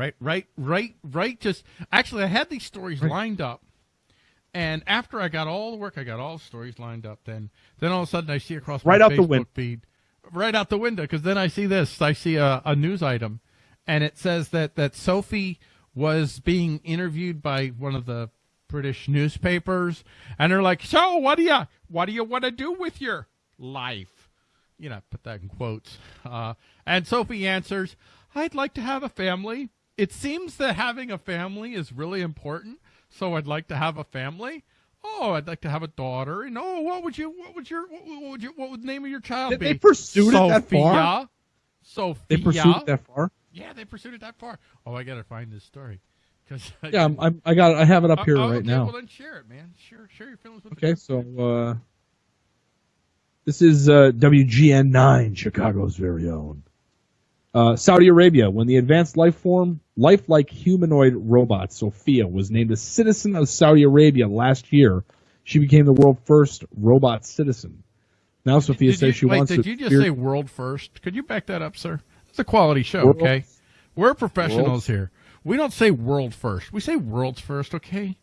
Right, right, right, right. Just actually, I had these stories Right. lined up, and after I got all the work, I got all the stories lined up. Then, then all of a sudden, I see across my Right out the Facebook win- feed, right out the window, because then I see this. I see a, a news item, and it says that that Sophie was being interviewed by one of the British newspapers, and they're like, "So, what do you what do you want to do with your life?" You know, put that in quotes. Uh, and Sophie answers, "I'd like to have a family. It seems that having a family is really important, so I'd like to have a family." Oh, I'd like to have a daughter. And oh, what would you? What would your? What, would you? What would the name of your child Did be? they pursue it that far? Sophia. They pursued it that far. Yeah, they pursued it that far. Oh, I gotta find this story. Cause Yeah, I'm, I'm, I got. it. I have it up here Oh, right okay, now. Well, then share it, man. Share, share your feelings with Okay, so uh, this is uh, WGN9, Chicago's very own. Uh, Saudi Arabia, when the advanced life form, lifelike humanoid robot Sophia was named a citizen of Saudi Arabia last year, she became the world's first robot citizen. Now Sophia Did says you, she wait, wants did to. you just say world first? Could you back that up, sir? It's a quality show, World- okay? We're professionals World- here. We don't say world first. We say world's first, okay?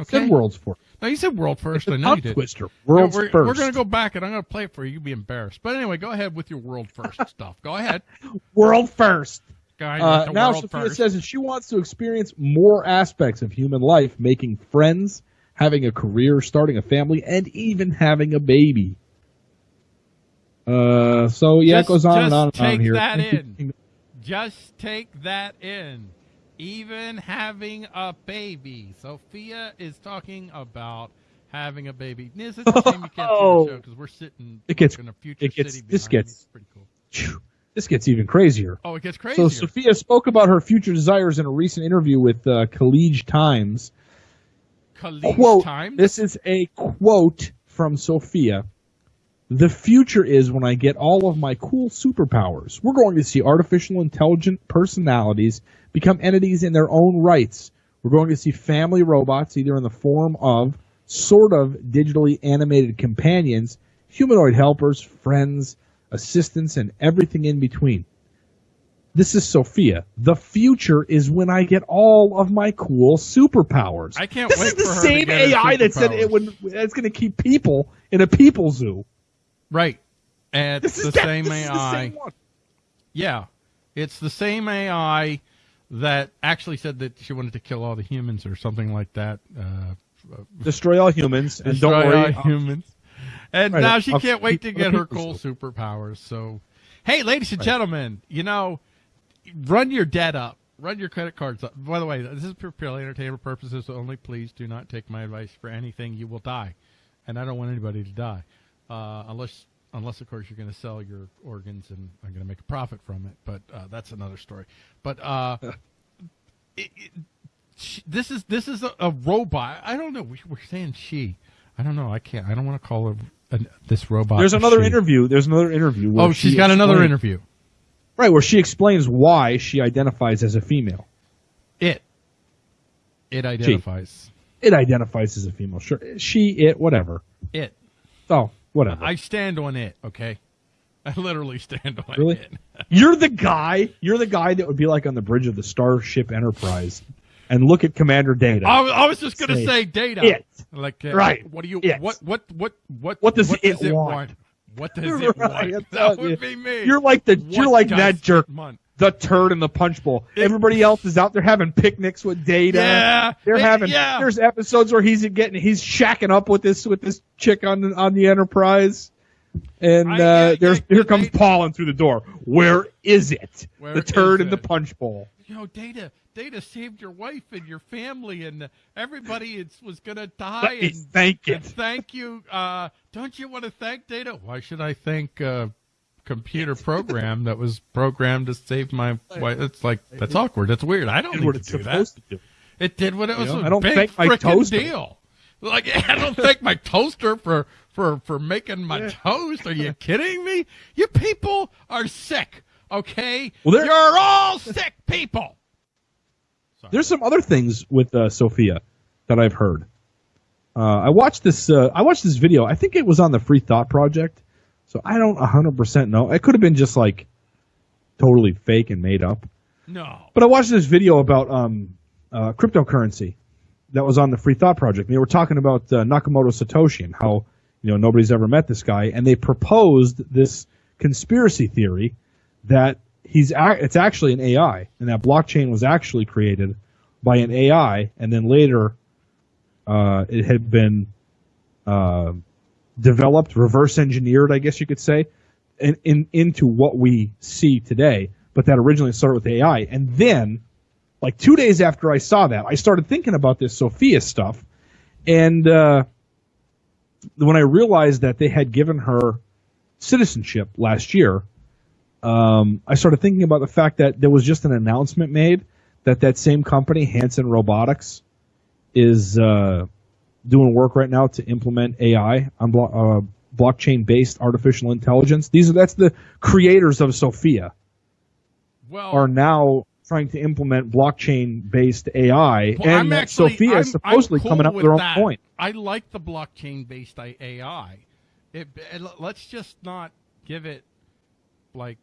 Okay. Said world's first. No, you said world first. It's a I know you did. twister. World's we're, first. We're going to go back and I'm going to play it for you. You'll be embarrassed. But anyway, go ahead with your world first stuff. Go ahead. World first. Uh, now Sophia first. says that she wants to experience more aspects of human life, making friends, having a career, starting a family, and even having a baby. Uh, so yeah, Just- it goes on and on and take on here. that in. Just take that in. Even having a baby. Sophia is talking about having a baby. It's a shame you can't see the Oh. show because we're sitting It gets- in a future it gets- city. this behind me. gets- It's pretty cool. Phew, This gets even crazier. Oh, it gets crazier. So Sophia spoke about her future desires in a recent interview with uh, Khaleej Times. quote, Times. This is a quote from Sophia. The future is when I get all of my cool superpowers. We're going to see artificial intelligent personalities become entities in their own rights. We're going to see family robots, either in the form of sort of digitally animated companions, humanoid helpers, friends, assistants, and everything in between. This is Sophia. The future is when I get all of my cool superpowers. I can't This wait is the for her same AI that said it superpowers. would. That's going to keep people in a people zoo. Right. And This it's is the that- same this is the AI. same one. Yeah. It's the same AI that actually said that she wanted to kill all the humans or something like that. Uh, Destroy all humans and destroy don't worry. all humans. And Right, now she I'll can't wait to get her cool superpowers. So, hey, ladies and gentlemen, you know, run your debt up. Run your credit cards up. By the way, this is for purely entertainment purposes only. Please do not take my advice for anything. You will die, and I don't want anybody to die, uh, unless, unless of course you're going to sell your organs and I'm going to make a profit from it. But uh, that's another story. But uh, it, it, she, this is this is a, a robot. I don't know. We, we're saying she. I don't know. I can't. I don't want to call her an, this robot. There's another she. interview. There's another interview. Oh, she's she got another interview. Right, where she explains why she identifies as a female. It. It identifies. It identifies as a female. Sure, she, it, whatever. It. Oh, whatever. I stand on it. Okay. I literally stand on Really? it. You're the guy. You're the guy that would be like on the bridge of the Starship Enterprise, and look at Commander Data. I, was- I was just going to Say say data. it. Like uh, Right. What do you? It. What? What? What? What? What does it want? want? What does it Right, want? That would you. be me. You're like the. What you're like that jerk. want? The turd in the punch bowl. Everybody else is out there having picnics with Data. Yeah. they're It- having. yeah. There's episodes where he's getting. He's shacking up with this with this chick on the, on the Enterprise. And I- uh, yeah, there's yeah, here comes they- Paul in through the door. Where is it? Where the turd in the punch bowl. You know, Data, Data saved your wife and your family, and everybody is, was going to die. And, thank and thank you. Uh, don't you want to thank Data? Why should I thank a computer program that was programmed to save my wife? It's like that's awkward. That's weird. I don't Did need what to it's do that. supposed to do. It did what it was know, a I don't big thank my toaster. deal. Like I don't thank my toaster for for for making my toast. Are you kidding me? You people are sick. Okay, Well, there- you're all sick people. There's some other things with uh, Sophia that I've heard. Uh, I watched this. Uh, I watched this video. I think it was on the Free Thought Project. So I don't 100% know. It could have been just like totally fake and made up. No. But I watched this video about um, uh, cryptocurrency that was on the Free Thought Project. And they were talking about uh, Nakamoto Satoshi and how you know nobody's ever met this guy, and they proposed this conspiracy theory that he's it's actually an AI, and that blockchain was actually created by an AI, and then later uh, it had been uh, developed, reverse engineered, I guess you could say, in, in into what we see today. But that originally started with AI, and then, like two days after I saw that, I started thinking about this Sophia stuff, and uh, when I realized that they had given her citizenship last year, um, I started thinking about the fact that there was just an announcement made that that same company, Hanson Robotics, is uh, doing work right now to implement AI on blo- uh, blockchain-based artificial intelligence. These are that's the creators of Sophia Well, are now trying to implement blockchain-based AI, Well, and actually, Sophia I'm, is supposedly cool coming up with their own that. point. I like the blockchain-based AI. It, it- let's just not give it like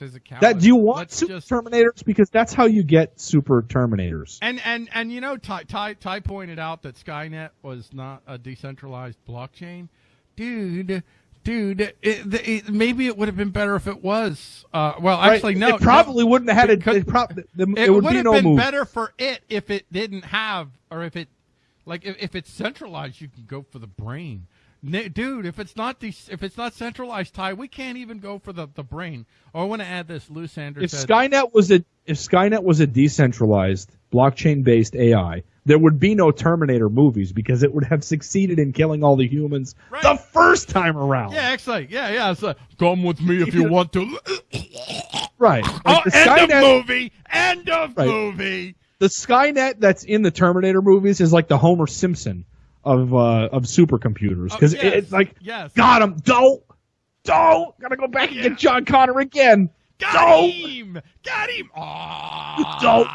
physicality. That do you want Let's super just Terminators because that's how you get super Terminators. and and and you know, Ty, Ty Ty pointed out that Skynet was not a decentralized blockchain, dude. Dude, it, it, maybe it would have been better if it was. Uh, well, actually, Right? no. it probably no. wouldn't have had it. Because- It, prob- the, It, it would would be have no been move. better for it if it didn't have, or if it, like, if, if it's centralized, you can go for the brain, dude. If it's not de- if it's not centralized, Ty, we can't even go for the, the brain. Oh, I want to add this. Lou Sanders If said, Skynet was a if Skynet was a decentralized blockchain based AI, there would be no Terminator movies because it would have succeeded in killing all the humans Right. the first time around. "Yeah, actually, yeah, yeah." So, come with me if you want to. Right. oh, Like the end Skynet, of movie. End of Right. movie. the Skynet that's in the Terminator movies is like the Homer Simpson of uh, of supercomputers because Oh, yes, it's like yes. got him. Don't don't gotta go back and Yeah. get John Connor again. Got Don't. him! Got him! Ah! Don't.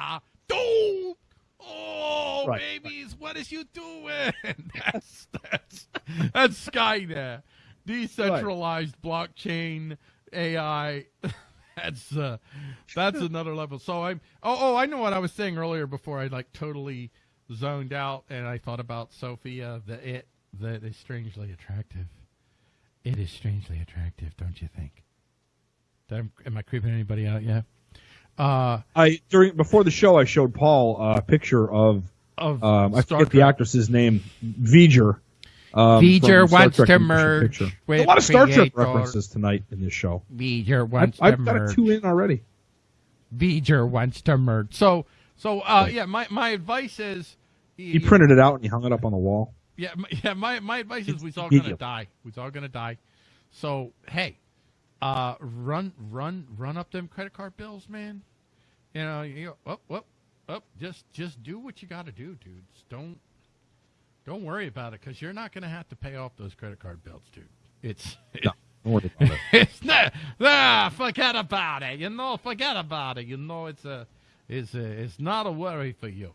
Don't! Oh, Right. babies, what is you doing? that's that's that's Skynet, decentralized blockchain AI. That's uh, that's another level. So I'm oh oh I know what I was saying earlier before I like totally zoned out and I thought about Sophia the it that is strangely attractive. It is strangely attractive, don't you think? Am, am I creeping anybody out yet? Uh, I during before the show I showed Paul a picture of of um, I Star forget the actress's name, V'ger. Um, V'ger wants Trek to merge with a lot of Star Trek references tonight in this show. V'ger I've, wants I've to got a merge. two in already. V'ger wants to merge. So, so uh, yeah, my, my advice is. He printed it out and he hung it up on the wall. Yeah, my, yeah. My, my advice is we're all gonna die. We're all gonna die. So hey, uh, run, run, run up them credit card bills, man. You know, you go, up, up, up. Just, just do what you got to do, dudes. Don't, don't worry about it because you're not gonna have to pay off those credit card bills, dude. It's, No, don't worry about it. it's not. Ah, forget about it. You know, forget about it. You know, it's a, it's a, it's not a worry for you.